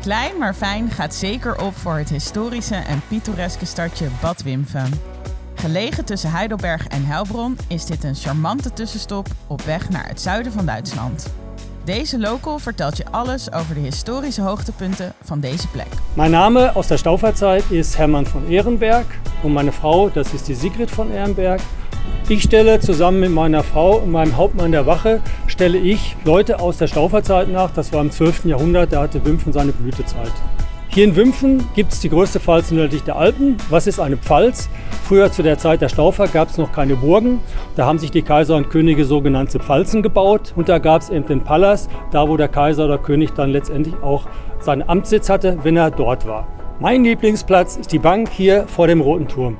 Klein maar fijn gaat zeker op voor het historische en pittoreske stadje Bad Wimpfen. Gelegen tussen Heidelberg en Heilbronn is dit een charmante tussenstop op weg naar het zuiden van Duitsland. Deze local vertelt je alles over de historische hoogtepunten van deze plek. Mein Name aus der Stauferzeit ist Hermann von Ehrenberg und meine Frau, das ist die Sigrid von Ehrenberg. Ich stelle zusammen mit meiner Frau und meinem Hauptmann der Wache, stelle ich Leute aus der Stauferzeit nach. Das war im 12. Jahrhundert, da hatte Wimpfen seine Blütezeit. Hier in Wimpfen gibt es die größte Pfalz nördlich der Alpen. Was ist eine Pfalz? Früher zu der Zeit der Staufer gab es noch keine Burgen. Da haben sich die Kaiser und Könige sogenannte Pfalzen gebaut. Und da gab es eben den Palas, da wo der Kaiser oder König dann letztendlich auch seinen Amtssitz hatte, wenn er dort war. Mein Lieblingsplatz ist die Bank hier vor dem Roten Turm.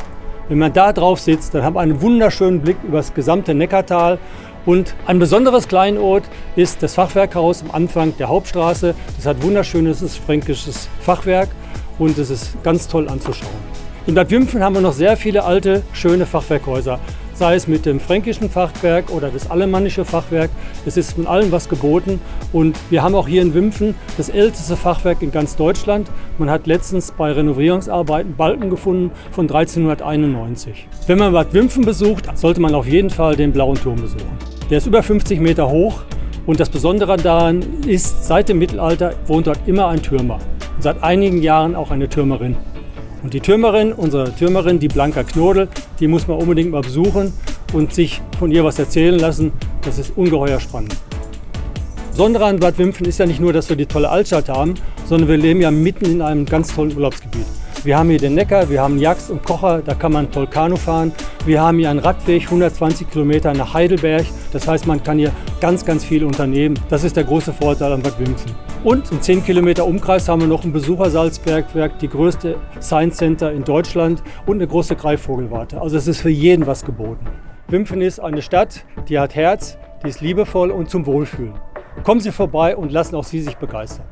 Wenn man da drauf sitzt, dann hat man einen wunderschönen Blick über das gesamte Neckartal. Und ein besonderes Kleinod ist das Fachwerkhaus am Anfang der Hauptstraße. Das hat wunderschönes fränkisches Fachwerk und es ist ganz toll anzuschauen. In Bad Wimpfen haben wir noch sehr viele alte, schöne Fachwerkhäuser sei es mit dem fränkischen Fachwerk oder das alemannische Fachwerk. Es ist von allem was geboten und wir haben auch hier in Wimpfen das älteste Fachwerk in ganz Deutschland. Man hat letztens bei Renovierungsarbeiten Balken gefunden von 1391. Wenn man Bad Wimpfen besucht, sollte man auf jeden Fall den Blauen Turm besuchen. Der ist über 50 Meter hoch und das Besondere daran ist, seit dem Mittelalter wohnt dort immer ein Türmer und seit einigen Jahren auch eine Türmerin. Und die Türmerin, unsere Türmerin, die Blanka Knodel, die muss man unbedingt mal besuchen und sich von ihr was erzählen lassen. Das ist ungeheuer spannend. Besondere an Bad Wimpfen ist ja nicht nur, dass wir die tolle Altstadt haben, sondern wir leben ja mitten in einem ganz tollen Urlaubsgebiet. Wir haben hier den Neckar, wir haben Jax und Kocher, da kann man toll Kanu fahren. Wir haben hier einen Radweg, 120 Kilometer nach Heidelberg. Das heißt, man kann hier ganz, ganz viel unternehmen. Das ist der große Vorteil an Bad Wimpfen. Und im 10 Kilometer Umkreis haben wir noch ein Besuchersalzbergwerk, die größte Science Center in Deutschland und eine große Greifvogelwarte. Also es ist für jeden was geboten. Wimpfen ist eine Stadt, die hat Herz, die ist liebevoll und zum Wohlfühlen. Kommen Sie vorbei und lassen auch Sie sich begeistern.